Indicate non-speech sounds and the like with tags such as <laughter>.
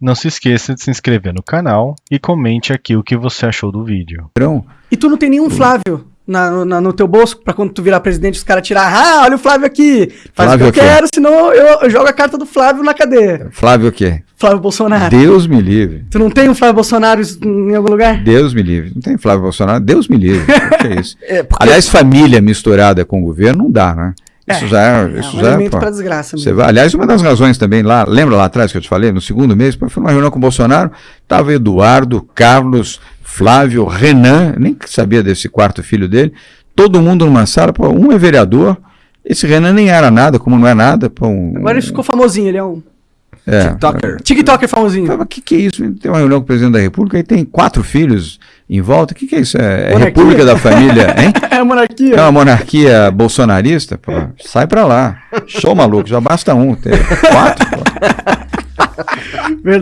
Não se esqueça de se inscrever no canal e comente aqui o que você achou do vídeo. E tu não tem nenhum Flávio na, na- no teu bolso pra quando tu virar presidente os caras tirar. Ah, olha o Flávio aqui. Faz Flávio o que eu quero, senão eu, eu jogo a carta do Flávio na cadeia. Flávio o quê? Flávio Bolsonaro. Deus me livre. Tu não tem um Flávio Bolsonaro em algum lugar? Deus me livre. Não tem Flávio Bolsonaro? Deus me livre. O que é isso? <laughs> É, porque- Aliás, família misturada com governo não dá, né? Isso É, já é. é Isso um já é, pô, pra desgraça Você vai, aliás, uma das razões também lá, lembra lá atrás que eu te falei, no segundo mês, foi numa reunião com o Bolsonaro, tava Eduardo, Carlos, Flávio, Renan, nem sabia desse quarto filho dele, todo mundo numa sala, pô, um é vereador, esse Renan nem era nada, como não é nada, pô, um, Agora ele ficou famosinho, ele é um é, TikToker. TikToker famosinho. O que, que é isso? Tem uma reunião com o presidente da República e tem quatro filhos em volta. O que, que é isso? É, é? República da Família, <laughs> hein? É a monarquia. É uma monarquia bolsonarista? Pô, sai pra lá. Show maluco, já basta um. Ter quatro, pô. <laughs> Verdade.